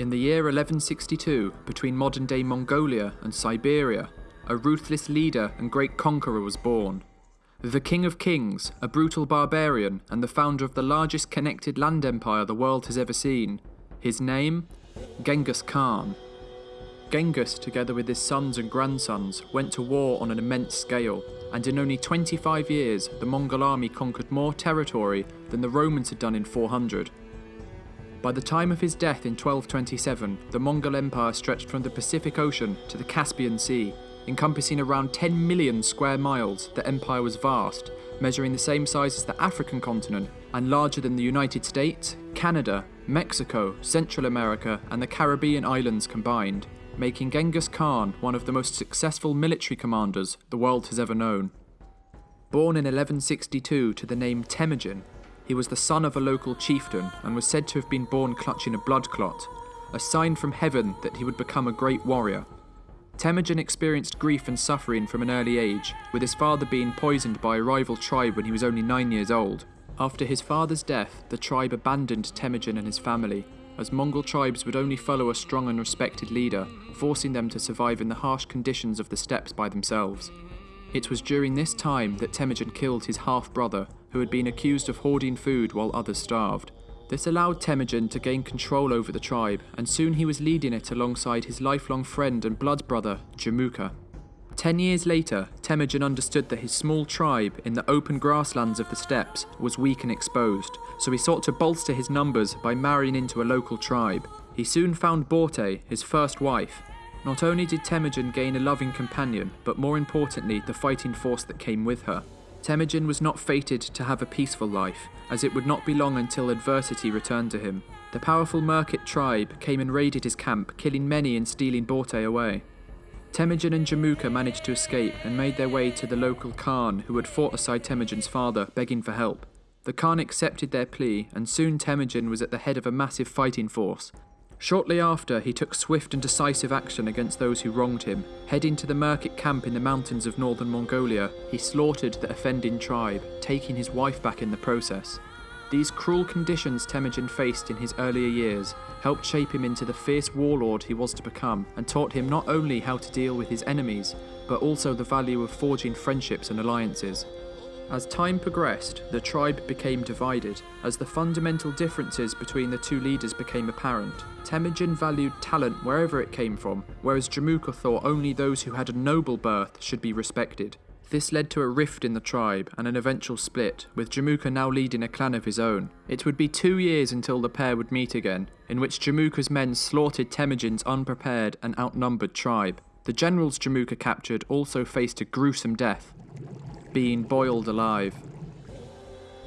In the year 1162, between modern day Mongolia and Siberia, a ruthless leader and great conqueror was born. The King of Kings, a brutal barbarian and the founder of the largest connected land empire the world has ever seen. His name? Genghis Khan. Genghis, together with his sons and grandsons, went to war on an immense scale, and in only 25 years, the Mongol army conquered more territory than the Romans had done in 400. By the time of his death in 1227, the Mongol Empire stretched from the Pacific Ocean to the Caspian Sea, encompassing around 10 million square miles. The empire was vast, measuring the same size as the African continent and larger than the United States, Canada, Mexico, Central America, and the Caribbean islands combined making Genghis Khan one of the most successful military commanders the world has ever known. Born in 1162 to the name Temujin, he was the son of a local chieftain and was said to have been born clutching a blood clot, a sign from heaven that he would become a great warrior. Temujin experienced grief and suffering from an early age, with his father being poisoned by a rival tribe when he was only nine years old. After his father's death, the tribe abandoned Temujin and his family, as Mongol tribes would only follow a strong and respected leader, forcing them to survive in the harsh conditions of the steppes by themselves. It was during this time that Temujin killed his half brother, who had been accused of hoarding food while others starved. This allowed Temujin to gain control over the tribe, and soon he was leading it alongside his lifelong friend and blood brother, Jamuka. Ten years later, Temujin understood that his small tribe in the open grasslands of the steppes was weak and exposed, so he sought to bolster his numbers by marrying into a local tribe. He soon found Borte, his first wife. Not only did Temujin gain a loving companion, but more importantly, the fighting force that came with her. Temujin was not fated to have a peaceful life, as it would not be long until adversity returned to him. The powerful Merkit tribe came and raided his camp, killing many and stealing Borte away. Temujin and Jamuka managed to escape and made their way to the local Khan who had fought aside Temujin's father, begging for help. The Khan accepted their plea, and soon Temujin was at the head of a massive fighting force. Shortly after, he took swift and decisive action against those who wronged him. Heading to the Merkit camp in the mountains of northern Mongolia, he slaughtered the offending tribe, taking his wife back in the process. These cruel conditions Temujin faced in his earlier years helped shape him into the fierce warlord he was to become and taught him not only how to deal with his enemies, but also the value of forging friendships and alliances. As time progressed, the tribe became divided, as the fundamental differences between the two leaders became apparent. Temujin valued talent wherever it came from, whereas Jamuka thought only those who had a noble birth should be respected. This led to a rift in the tribe and an eventual split, with Jamuka now leading a clan of his own. It would be two years until the pair would meet again, in which Jamuka's men slaughtered Temujin's unprepared and outnumbered tribe. The generals Jamuka captured also faced a gruesome death, being boiled alive.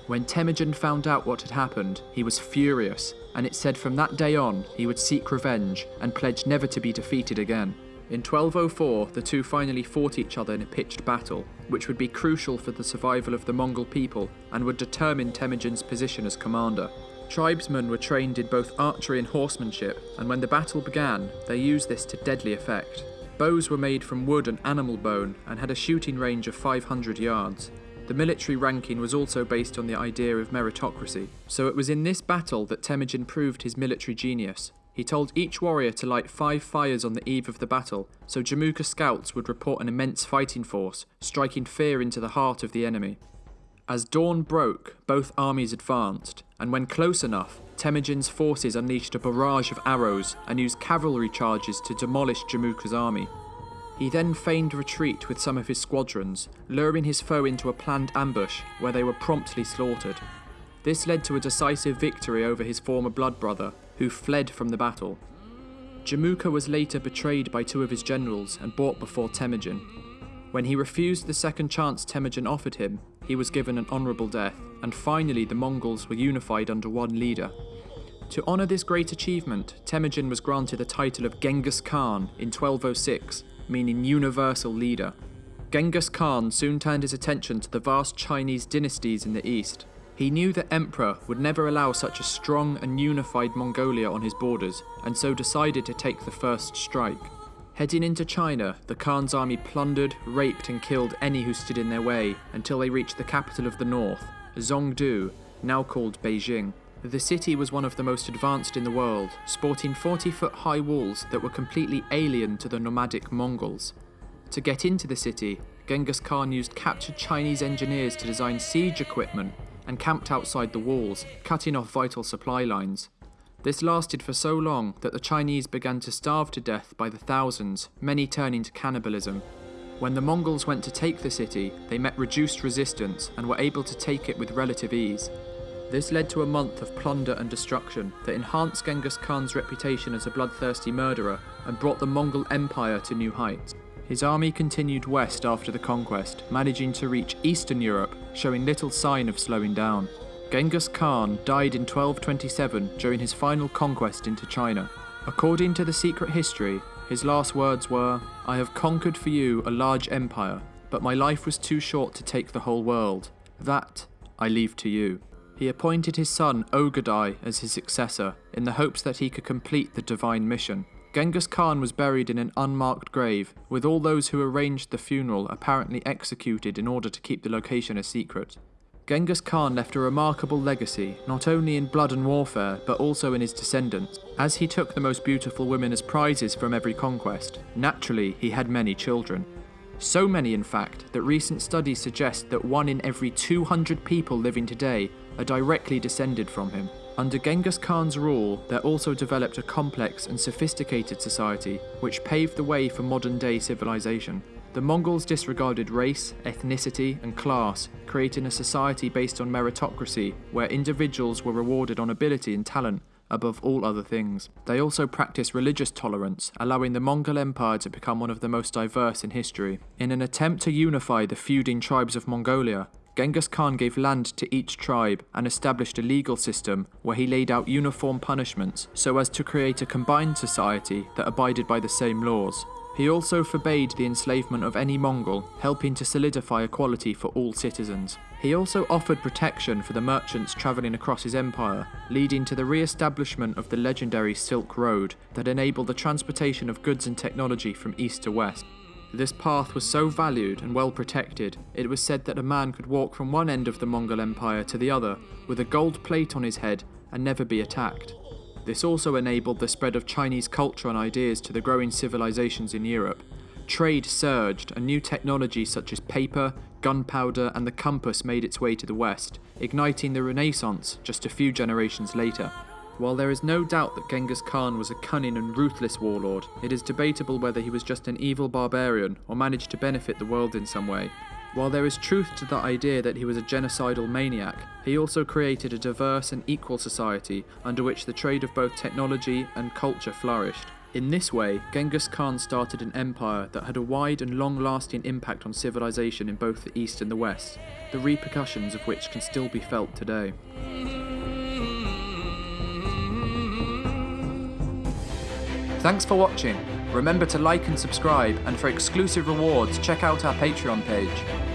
When Temujin found out what had happened, he was furious, and it said from that day on he would seek revenge and pledge never to be defeated again. In 1204, the two finally fought each other in a pitched battle, which would be crucial for the survival of the Mongol people and would determine Temujin's position as commander. Tribesmen were trained in both archery and horsemanship, and when the battle began, they used this to deadly effect. Bows were made from wood and animal bone and had a shooting range of 500 yards. The military ranking was also based on the idea of meritocracy, so it was in this battle that Temujin proved his military genius, he told each warrior to light five fires on the eve of the battle, so Jamuka scouts would report an immense fighting force, striking fear into the heart of the enemy. As dawn broke, both armies advanced, and when close enough, Temujin's forces unleashed a barrage of arrows and used cavalry charges to demolish Jamuka's army. He then feigned retreat with some of his squadrons, luring his foe into a planned ambush where they were promptly slaughtered. This led to a decisive victory over his former blood brother, who fled from the battle. Jamuka was later betrayed by two of his generals and brought before Temujin. When he refused the second chance Temujin offered him, he was given an honourable death, and finally the Mongols were unified under one leader. To honour this great achievement, Temujin was granted the title of Genghis Khan in 1206, meaning universal leader. Genghis Khan soon turned his attention to the vast Chinese dynasties in the east, he knew the Emperor would never allow such a strong and unified Mongolia on his borders, and so decided to take the first strike. Heading into China, the Khan's army plundered, raped, and killed any who stood in their way until they reached the capital of the north, Zhongdu, now called Beijing. The city was one of the most advanced in the world, sporting 40 foot high walls that were completely alien to the nomadic Mongols. To get into the city, Genghis Khan used captured Chinese engineers to design siege equipment and camped outside the walls, cutting off vital supply lines. This lasted for so long that the Chinese began to starve to death by the thousands, many turning to cannibalism. When the Mongols went to take the city, they met reduced resistance and were able to take it with relative ease. This led to a month of plunder and destruction that enhanced Genghis Khan's reputation as a bloodthirsty murderer and brought the Mongol Empire to new heights. His army continued west after the conquest, managing to reach Eastern Europe, showing little sign of slowing down. Genghis Khan died in 1227 during his final conquest into China. According to the secret history, his last words were, I have conquered for you a large empire, but my life was too short to take the whole world. That I leave to you. He appointed his son Ogadai as his successor in the hopes that he could complete the divine mission. Genghis Khan was buried in an unmarked grave, with all those who arranged the funeral apparently executed in order to keep the location a secret. Genghis Khan left a remarkable legacy, not only in blood and warfare, but also in his descendants. As he took the most beautiful women as prizes from every conquest, naturally he had many children. So many, in fact, that recent studies suggest that one in every 200 people living today are directly descended from him. Under Genghis Khan's rule, there also developed a complex and sophisticated society, which paved the way for modern day civilization. The Mongols disregarded race, ethnicity, and class, creating a society based on meritocracy, where individuals were rewarded on ability and talent above all other things. They also practiced religious tolerance, allowing the Mongol Empire to become one of the most diverse in history. In an attempt to unify the feuding tribes of Mongolia, Genghis Khan gave land to each tribe and established a legal system where he laid out uniform punishments so as to create a combined society that abided by the same laws. He also forbade the enslavement of any Mongol, helping to solidify equality for all citizens. He also offered protection for the merchants travelling across his empire, leading to the re-establishment of the legendary Silk Road that enabled the transportation of goods and technology from east to west. This path was so valued and well protected, it was said that a man could walk from one end of the Mongol Empire to the other with a gold plate on his head and never be attacked. This also enabled the spread of Chinese culture and ideas to the growing civilizations in Europe. Trade surged, and new technology such as paper, gunpowder, and the compass made its way to the West, igniting the Renaissance just a few generations later. While there is no doubt that Genghis Khan was a cunning and ruthless warlord, it is debatable whether he was just an evil barbarian or managed to benefit the world in some way. While there is truth to the idea that he was a genocidal maniac, he also created a diverse and equal society under which the trade of both technology and culture flourished. In this way, Genghis Khan started an empire that had a wide and long lasting impact on civilization in both the East and the West, the repercussions of which can still be felt today. Thanks for watching. Remember to like and subscribe, and for exclusive rewards, check out our Patreon page.